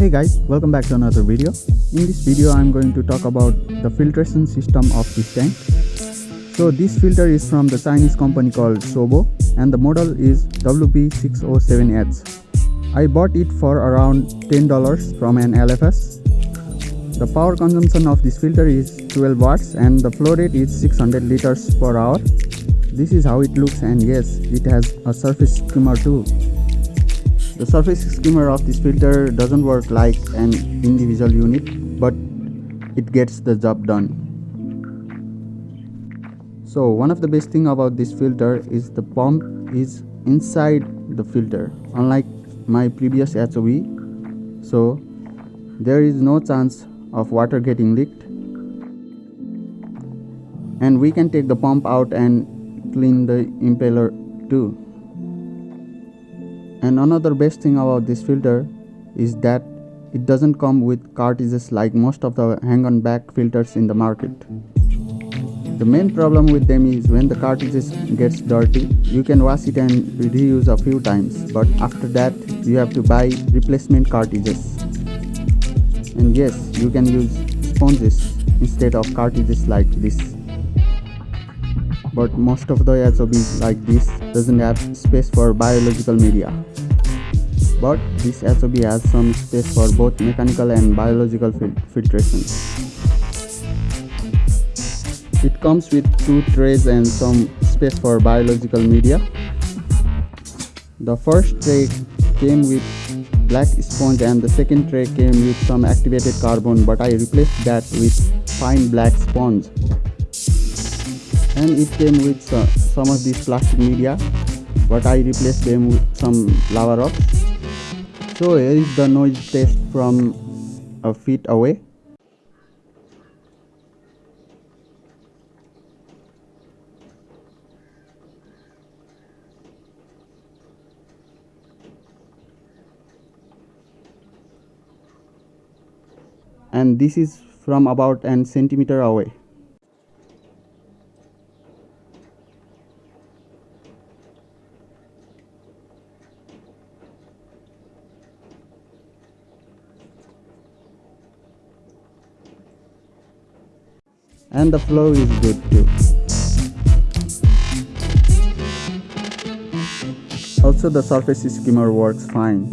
Hey guys, welcome back to another video. In this video, I'm going to talk about the filtration system of this tank. So this filter is from the Chinese company called Sobo and the model is WP607H. I bought it for around $10 from an LFS. The power consumption of this filter is 12 watts and the flow rate is 600 liters per hour. This is how it looks and yes, it has a surface skimmer too. The surface skimmer of this filter doesn't work like an individual unit, but it gets the job done. So one of the best thing about this filter is the pump is inside the filter, unlike my previous HOB. So there is no chance of water getting leaked. And we can take the pump out and clean the impeller too and another best thing about this filter is that it doesn't come with cartridges like most of the hang-on back filters in the market. The main problem with them is when the cartridges gets dirty, you can wash it and reuse a few times, but after that you have to buy replacement cartridges. And yes, you can use sponges instead of cartridges like this. But most of the HOBs like this doesn't have space for biological media but this HOB has some space for both mechanical and biological fil filtration. It comes with two trays and some space for biological media. The first tray came with black sponge and the second tray came with some activated carbon but I replaced that with fine black sponge. And it came with some of these plastic media but I replaced them with some lava rocks so here is the noise test from a feet away. And this is from about an centimeter away. And the flow is good too. Also the surface skimmer works fine.